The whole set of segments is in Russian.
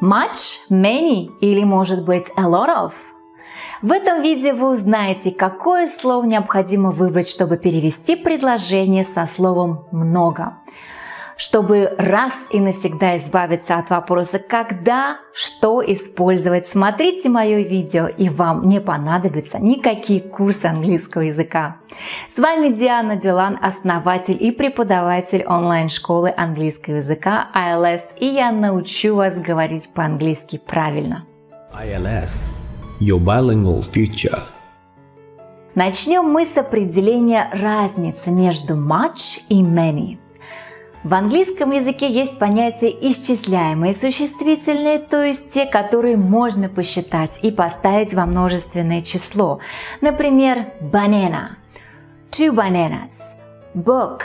Much, many или может быть a lot of? В этом видео вы узнаете, какое слово необходимо выбрать, чтобы перевести предложение со словом «много» чтобы раз и навсегда избавиться от вопроса «когда?», «что использовать?». Смотрите мое видео, и вам не понадобятся никакие курсы английского языка. С вами Диана Билан, основатель и преподаватель онлайн-школы английского языка ILS, и я научу вас говорить по-английски правильно. ILS – Your Bilingual Future Начнем мы с определения разницы между much и many – в английском языке есть понятие исчисляемые существительные, то есть те, которые можно посчитать и поставить во множественное число. Например, banana, two bananas, book,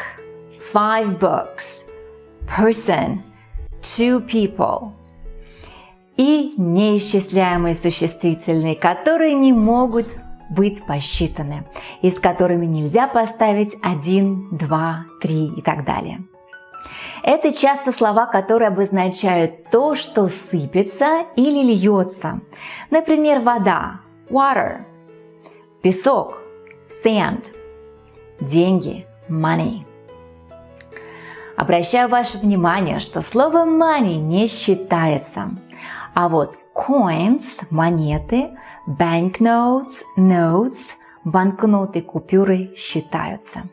five books, person, two people. И неисчисляемые существительные, которые не могут быть посчитаны, и с которыми нельзя поставить один, два, три и так далее. Это часто слова, которые обозначают то, что сыпется или льется. Например, вода – water, песок – sand, деньги – money. Обращаю ваше внимание, что слово money не считается, а вот coins – монеты, banknotes – notes, банкноты, купюры считаются.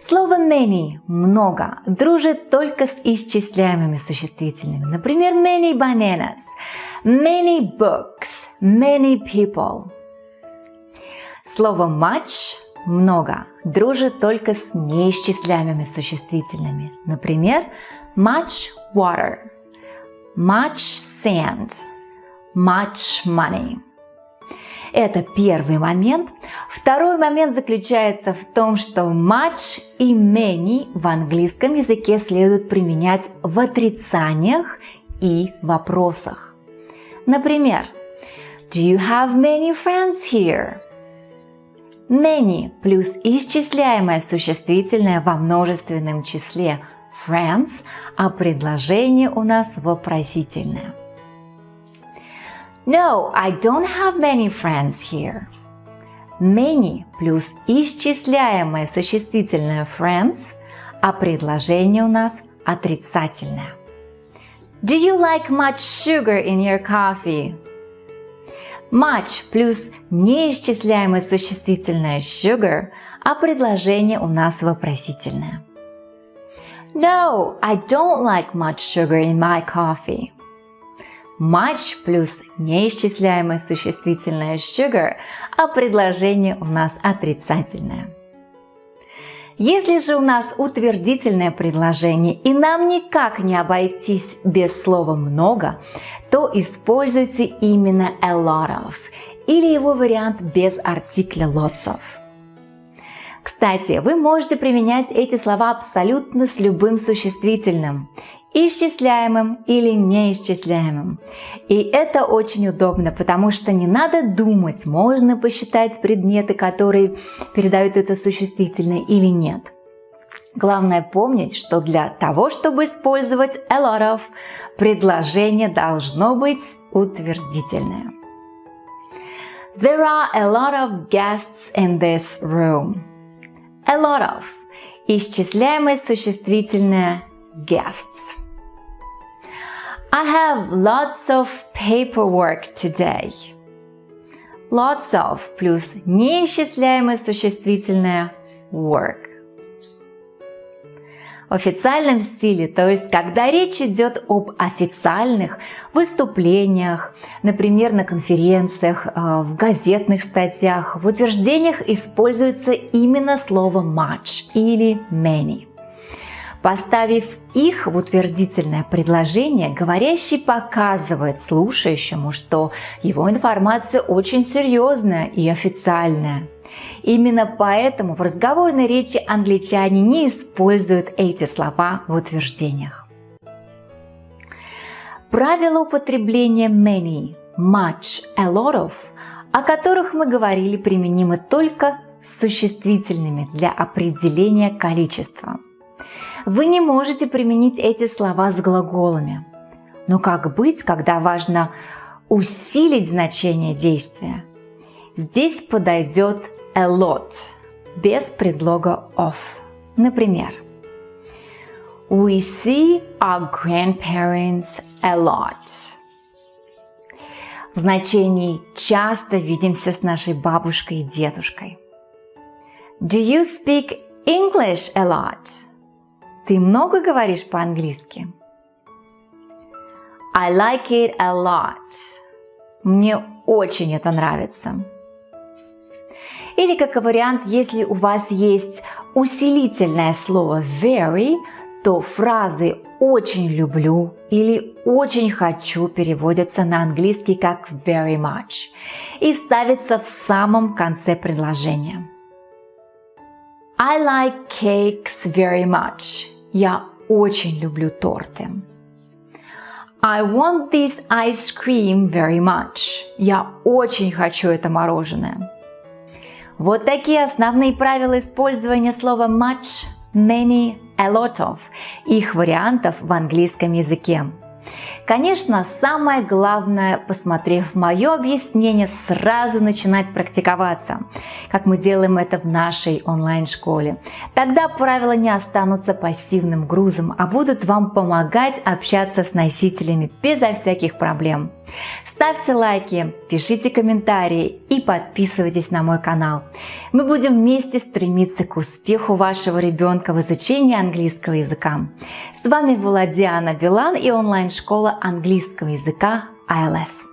Слово many – много дружит только с исчисляемыми существительными. Например, many bananas, many books, many people. Слово much – много дружит только с неисчисляемыми существительными. Например, much water, much sand, much money. Это первый момент. Второй момент заключается в том, что much и many в английском языке следует применять в отрицаниях и вопросах. Например, Do you have many friends here? Many плюс исчисляемое существительное во множественном числе friends, а предложение у нас вопросительное. No, I don't have many friends here. Many плюс исчисляемое существительное friends, а предложение у нас отрицательное. Do you like much sugar in your coffee? Much плюс неисчисляемое существительное sugar, а предложение у нас вопросительное. No, I don't like much sugar in my coffee. Much плюс неисчисляемое существительное sugar, а предложение у нас отрицательное. Если же у нас утвердительное предложение и нам никак не обойтись без слова «много», то используйте именно a lot of или его вариант без артикля lots of. Кстати, вы можете применять эти слова абсолютно с любым существительным исчисляемым или неисчисляемым. И это очень удобно, потому что не надо думать, можно посчитать предметы, которые передают это существительное или нет. Главное помнить, что для того, чтобы использовать a lot of, предложение должно быть утвердительное. There are a lot of guests in this room. A lot of. Исчисляемое существительное guests. I have lots of paperwork today. Lots of плюс неисчисляемое существительное work. В официальном стиле, то есть когда речь идет об официальных выступлениях, например, на конференциях, э, в газетных статьях, в утверждениях используется именно слово much или many. Поставив их в утвердительное предложение, говорящий показывает слушающему, что его информация очень серьезная и официальная. Именно поэтому в разговорной речи англичане не используют эти слова в утверждениях. Правила употребления many, much, a lot of, о которых мы говорили, применимы только с существительными для определения количества. Вы не можете применить эти слова с глаголами. Но как быть, когда важно усилить значение действия? Здесь подойдет a lot, без предлога of. Например, We see our grandparents a lot. В значении часто видимся с нашей бабушкой и дедушкой. Do you speak English a lot? Ты много говоришь по-английски? I like it a lot. Мне очень это нравится. Или как вариант, если у вас есть усилительное слово very, то фразы «очень люблю» или «очень хочу» переводятся на английский как very much и ставятся в самом конце предложения. I like cakes very much. Я очень люблю торты. I want this ice cream very much. Я очень хочу это мороженое. Вот такие основные правила использования слова much, many, a lot of. Их вариантов в английском языке. Конечно, самое главное, посмотрев мое объяснение, сразу начинать практиковаться, как мы делаем это в нашей онлайн-школе. Тогда правила не останутся пассивным грузом, а будут вам помогать общаться с носителями безо всяких проблем. Ставьте лайки, пишите комментарии и подписывайтесь на мой канал. Мы будем вместе стремиться к успеху вашего ребенка в изучении английского языка. С вами была Диана Билан и онлайн-школа английского языка ILS.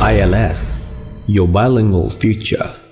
ILS Your Bilingual Future